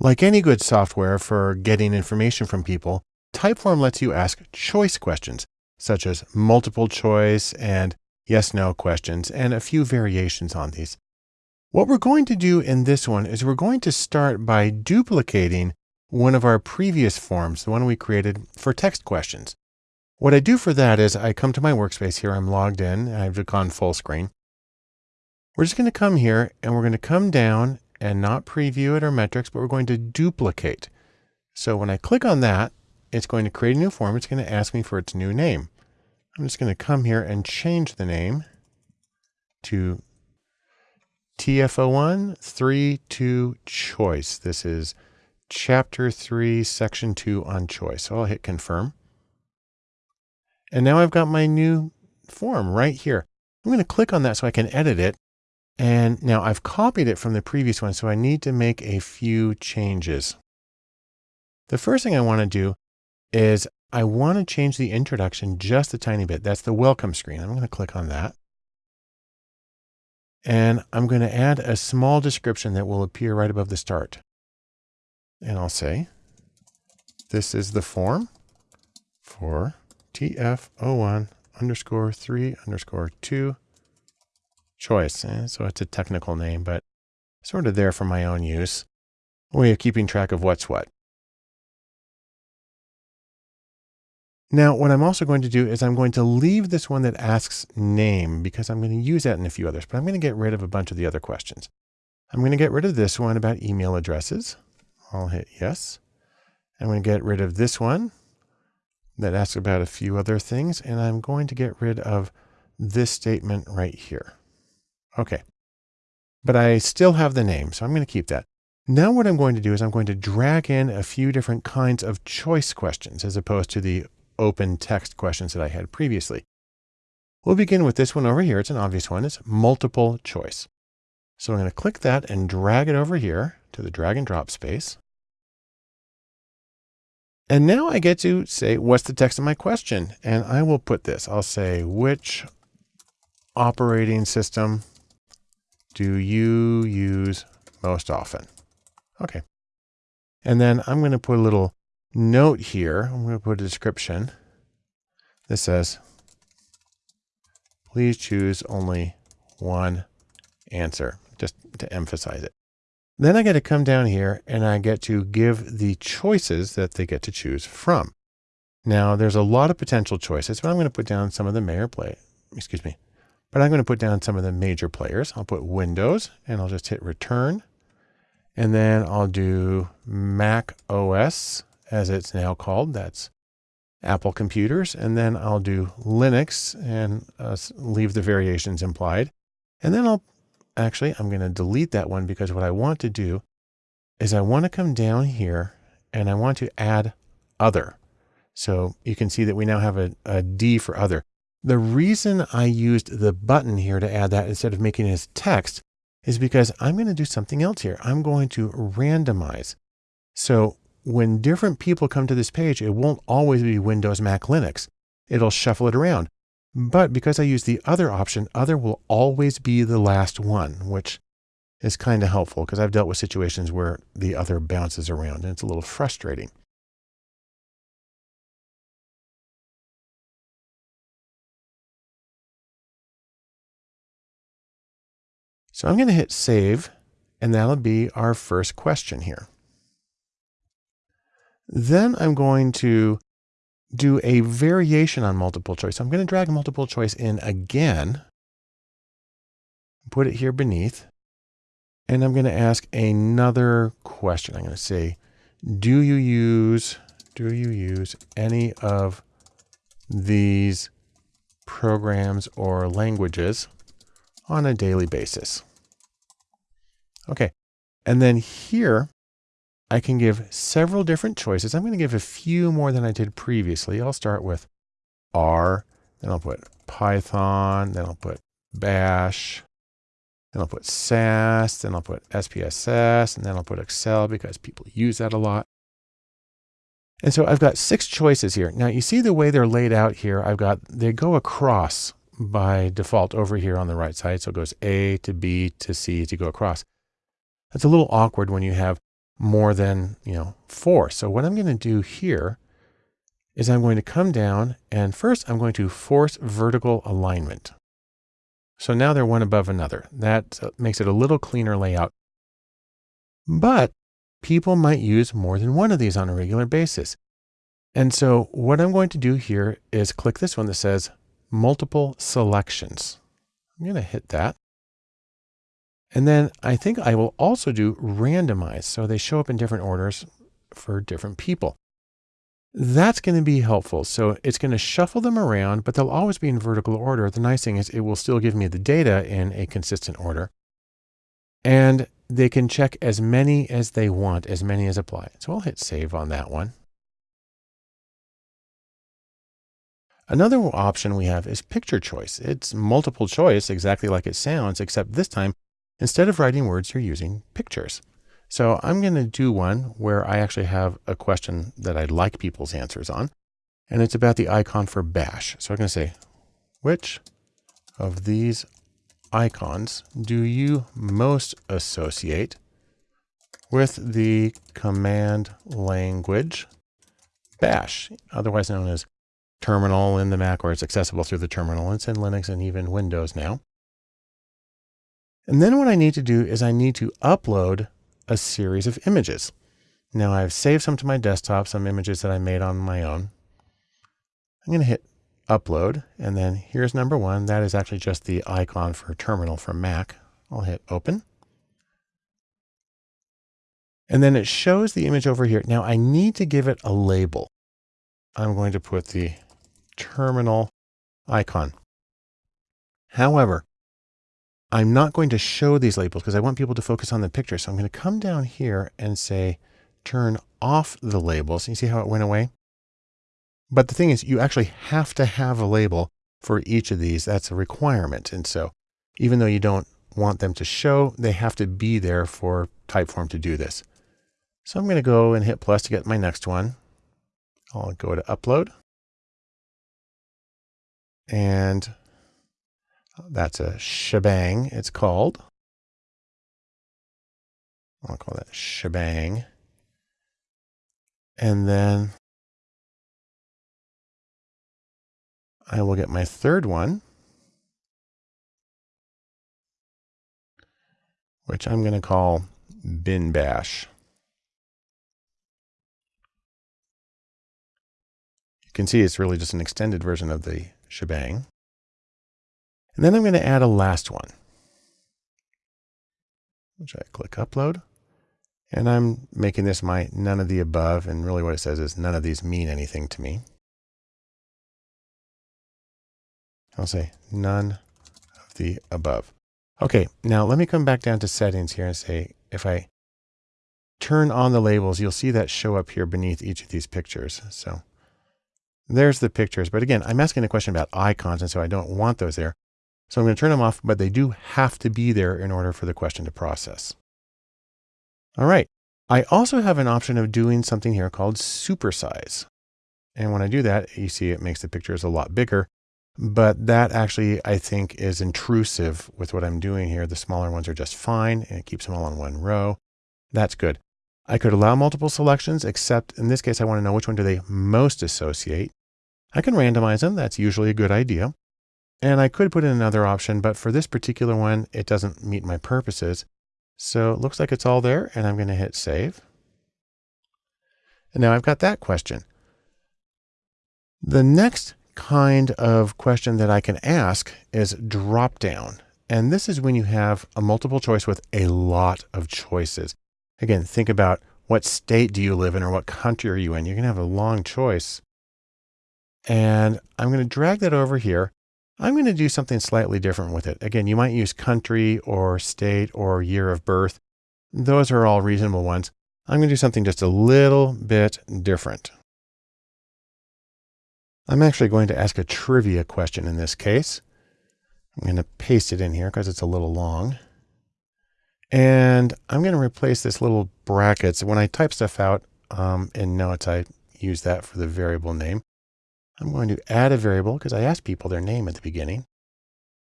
Like any good software for getting information from people, Typeform lets you ask choice questions, such as multiple choice and yes no questions, and a few variations on these. What we're going to do in this one is we're going to start by duplicating one of our previous forms, the one we created for text questions. What I do for that is I come to my workspace here. I'm logged in. I've gone full screen. We're just going to come here and we're going to come down and not preview it or metrics, but we're going to duplicate. So when I click on that, it's going to create a new form. It's going to ask me for its new name. I'm just going to come here and change the name to TF01 3 choice. This is chapter 3, section 2 on choice. So I'll hit confirm. And now I've got my new form right here. I'm going to click on that so I can edit it. And now I've copied it from the previous one, so I need to make a few changes. The first thing I want to do is I want to change the introduction just a tiny bit. That's the welcome screen. I'm going to click on that. And I'm going to add a small description that will appear right above the start. And I'll say, this is the form for TF01 underscore 3 underscore 2 choice. Eh? So it's a technical name, but sort of there for my own use. Way of keeping track of what's what. Now, what I'm also going to do is I'm going to leave this one that asks name because I'm going to use that in a few others, but I'm going to get rid of a bunch of the other questions. I'm going to get rid of this one about email addresses. I'll hit yes. I'm going to get rid of this one that asks about a few other things, and I'm going to get rid of this statement right here. Okay. But I still have the name, so I'm going to keep that. Now what I'm going to do is I'm going to drag in a few different kinds of choice questions as opposed to the open text questions that I had previously. We'll begin with this one over here. It's an obvious one. It's multiple choice. So I'm going to click that and drag it over here to the drag and drop space. And now I get to say, what's the text of my question? And I will put this, I'll say, which operating system do you use most often? Okay. And then I'm going to put a little note here, I'm going to put a description that says, please choose only one answer, just to emphasize it. Then I get to come down here and I get to give the choices that they get to choose from. Now there's a lot of potential choices, but I'm going to put down some of the major play, excuse me, but I'm going to put down some of the major players. I'll put Windows and I'll just hit return. And then I'll do Mac OS as it's now called. That's Apple computers. And then I'll do Linux and uh, leave the variations implied. And then I'll actually, I'm going to delete that one because what I want to do is I want to come down here and I want to add other. So you can see that we now have a, a D for other. The reason I used the button here to add that instead of making it as text is because I'm going to do something else here. I'm going to randomize. So when different people come to this page, it won't always be Windows, Mac, Linux. It'll shuffle it around. But because I use the other option, other will always be the last one, which is kind of helpful because I've dealt with situations where the other bounces around and it's a little frustrating. So I'm going to hit save and that'll be our first question here. Then I'm going to do a variation on multiple choice. I'm going to drag multiple choice in again, put it here beneath, and I'm going to ask another question. I'm going to say, do you use, do you use any of these programs or languages on a daily basis? Okay. And then here, I can give several different choices. I'm going to give a few more than I did previously. I'll start with R, then I'll put Python, then I'll put Bash, then I'll put SAS, then I'll put SPSS, and then I'll put Excel because people use that a lot. And so I've got six choices here. Now you see the way they're laid out here. I've got, they go across by default over here on the right side. So it goes A to B to C to go across. That's a little awkward when you have more than, you know, four. So what I'm going to do here is I'm going to come down and first I'm going to force vertical alignment. So now they're one above another. That uh, makes it a little cleaner layout. But people might use more than one of these on a regular basis. And so what I'm going to do here is click this one that says multiple selections. I'm going to hit that. And then I think I will also do randomize. So they show up in different orders for different people. That's going to be helpful. So it's going to shuffle them around, but they'll always be in vertical order. The nice thing is it will still give me the data in a consistent order. And they can check as many as they want, as many as apply. So I'll hit save on that one. Another option we have is picture choice. It's multiple choice, exactly like it sounds, except this time, instead of writing words, you're using pictures. So I'm going to do one where I actually have a question that I'd like people's answers on. And it's about the icon for bash. So I'm going to say, which of these icons do you most associate with the command language bash, otherwise known as terminal in the Mac, or it's accessible through the terminal. It's in Linux and even Windows now. And then what I need to do is I need to upload a series of images. Now I've saved some to my desktop, some images that I made on my own. I'm going to hit upload. And then here's number one. That is actually just the icon for terminal for Mac. I'll hit open. And then it shows the image over here. Now I need to give it a label. I'm going to put the terminal icon. However, I'm not going to show these labels because I want people to focus on the picture. So I'm going to come down here and say, turn off the labels. You see how it went away? But the thing is, you actually have to have a label for each of these. That's a requirement. And so even though you don't want them to show, they have to be there for Typeform to do this. So I'm going to go and hit plus to get my next one. I'll go to upload. And that's a shebang, it's called. I'll call that shebang. And then I will get my third one, which I'm going to call bin bash. You can see it's really just an extended version of the shebang. And then I'm going to add a last one, which I click upload. And I'm making this my none of the above. And really what it says is none of these mean anything to me. I'll say none of the above. Okay, now let me come back down to settings here and say, if I turn on the labels, you'll see that show up here beneath each of these pictures. So there's the pictures. But again, I'm asking a question about icons, and so I don't want those there. So I'm going to turn them off, but they do have to be there in order for the question to process. All right. I also have an option of doing something here called supersize. And when I do that, you see it makes the pictures a lot bigger. But that actually, I think, is intrusive with what I'm doing here. The smaller ones are just fine, and it keeps them all in one row. That's good. I could allow multiple selections, except in this case, I want to know which one do they most associate. I can randomize them. That's usually a good idea. And I could put in another option, but for this particular one, it doesn't meet my purposes. So it looks like it's all there, and I'm going to hit save. And now I've got that question. The next kind of question that I can ask is drop down. And this is when you have a multiple choice with a lot of choices. Again, think about what state do you live in or what country are you in? You're going to have a long choice. And I'm going to drag that over here. I'm going to do something slightly different with it. Again, you might use country or state or year of birth. Those are all reasonable ones. I'm going to do something just a little bit different. I'm actually going to ask a trivia question in this case. I'm going to paste it in here because it's a little long. And I'm going to replace this little brackets. When I type stuff out um, in notes, I use that for the variable name. I'm going to add a variable because I asked people their name at the beginning.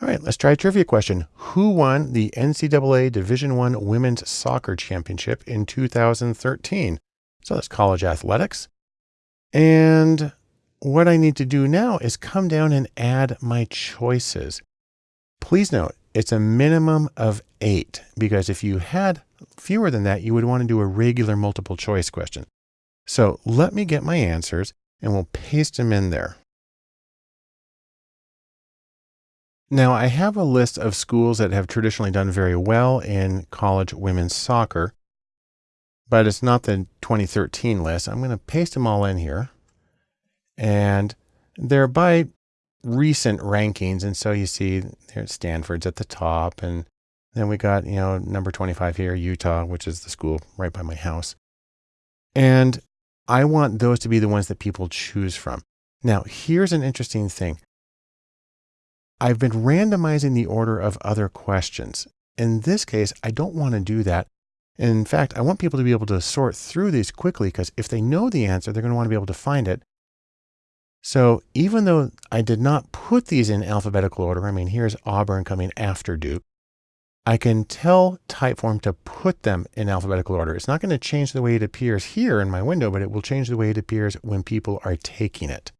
All right, let's try a trivia question. Who won the NCAA Division One Women's Soccer Championship in 2013? So that's college athletics. And what I need to do now is come down and add my choices. Please note, it's a minimum of eight because if you had fewer than that, you would want to do a regular multiple choice question. So let me get my answers and we'll paste them in there. Now I have a list of schools that have traditionally done very well in college women's soccer, but it's not the 2013 list. I'm going to paste them all in here and they're by recent rankings. And so you see there's Stanford's at the top and then we got, you know, number 25 here, Utah, which is the school right by my house. And I want those to be the ones that people choose from. Now, here's an interesting thing. I've been randomizing the order of other questions. In this case, I don't want to do that. In fact, I want people to be able to sort through these quickly because if they know the answer, they're going to want to be able to find it. So even though I did not put these in alphabetical order, I mean, here's Auburn coming after Duke, I can tell Typeform to put them in alphabetical order. It's not going to change the way it appears here in my window, but it will change the way it appears when people are taking it.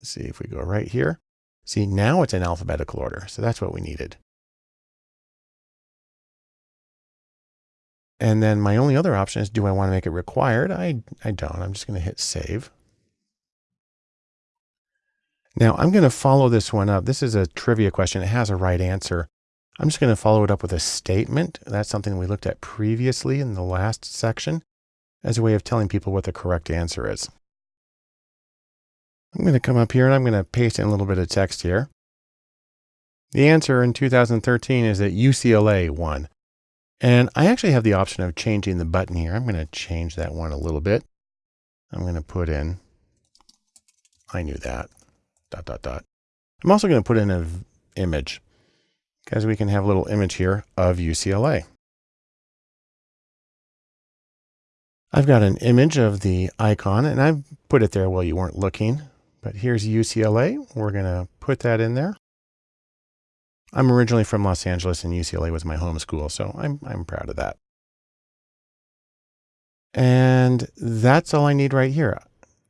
Let's see if we go right here. See, now it's in alphabetical order. So that's what we needed. And then my only other option is, do I want to make it required? I, I don't. I'm just going to hit save. Now I'm going to follow this one up. This is a trivia question. It has a right answer. I'm just going to follow it up with a statement. That's something we looked at previously in the last section as a way of telling people what the correct answer is. I'm going to come up here and I'm going to paste in a little bit of text here. The answer in 2013 is that UCLA won. And I actually have the option of changing the button here. I'm going to change that one a little bit. I'm going to put in, I knew that, dot, dot, dot. I'm also going to put in an image because we can have a little image here of UCLA. I've got an image of the icon and I've put it there while you weren't looking. But here's UCLA. We're going to put that in there. I'm originally from Los Angeles and UCLA was my home school, so I'm, I'm proud of that. And that's all I need right here.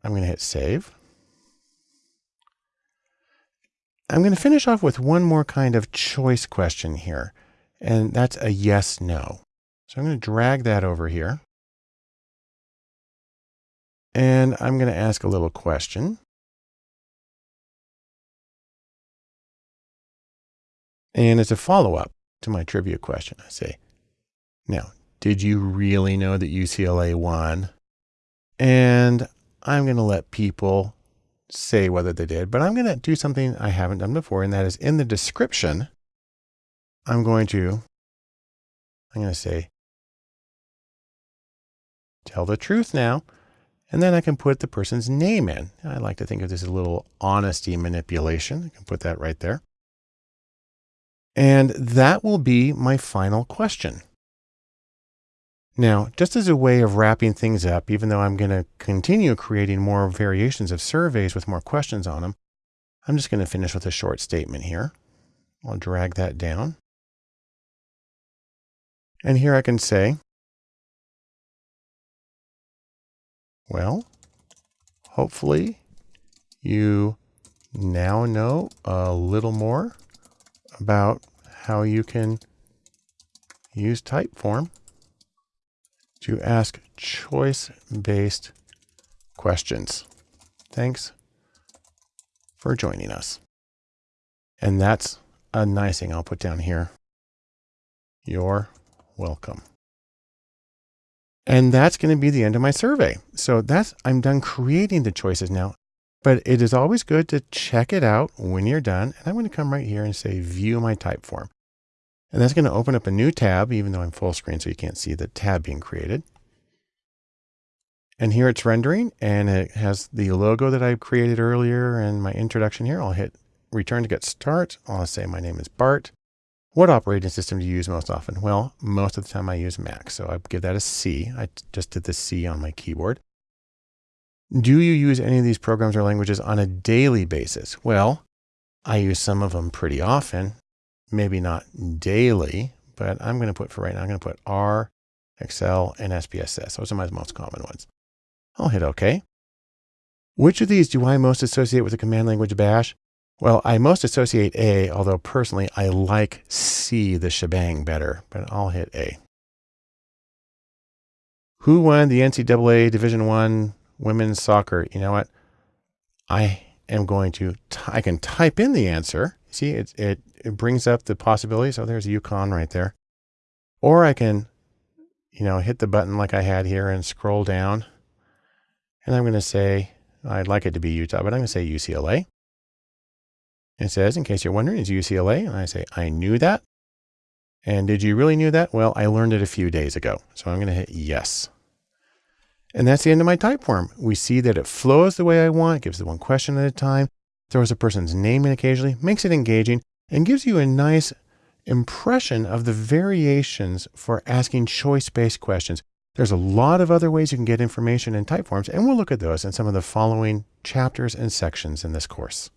I'm going to hit save. I'm going to finish off with one more kind of choice question here, and that's a yes, no. So I'm going to drag that over here. And I'm going to ask a little question. And it's a follow-up to my trivia question. I say, now, did you really know that UCLA won? And I'm going to let people say whether they did, but I'm going to do something I haven't done before, and that is in the description, I'm going to, I'm going to say, tell the truth now, and then I can put the person's name in. I like to think of this as a little honesty manipulation. I can put that right there. And that will be my final question. Now, just as a way of wrapping things up, even though I'm going to continue creating more variations of surveys with more questions on them, I'm just going to finish with a short statement here. I'll drag that down. And here I can say, well, hopefully you now know a little more about how you can use Typeform to ask choice-based questions. Thanks for joining us. And that's a nice thing I'll put down here. You're welcome. And that's going to be the end of my survey. So that's, I'm done creating the choices now. But it is always good to check it out when you're done. And I'm going to come right here and say view my Typeform. And that's going to open up a new tab, even though I'm full screen, so you can't see the tab being created. And here it's rendering and it has the logo that I created earlier and my introduction here. I'll hit return to get start. I'll say my name is Bart. What operating system do you use most often? Well, most of the time I use Mac. So I give that a C. I just did the C on my keyboard. Do you use any of these programs or languages on a daily basis? Well, I use some of them pretty often, maybe not daily, but I'm going to put for right now, I'm going to put R, Excel, and SPSS. Those are my most common ones. I'll hit OK. Which of these do I most associate with the command language bash? Well, I most associate A, although personally I like C, the shebang, better, but I'll hit A. Who won the NCAA Division One women's soccer? You know what? I am going to, I can type in the answer. See, it, it, it brings up the possibilities. Oh, there's UConn right there. Or I can, you know, hit the button like I had here and scroll down. And I'm going to say, I'd like it to be Utah, but I'm going to say UCLA. It says, in case you're wondering, is UCLA? And I say, I knew that. And did you really knew that? Well, I learned it a few days ago. So I'm going to hit yes. And that's the end of my Typeform. We see that it flows the way I want, gives the one question at a time, throws a person's name in occasionally, makes it engaging, and gives you a nice impression of the variations for asking choice-based questions. There's a lot of other ways you can get information in Typeforms, and we'll look at those in some of the following chapters and sections in this course.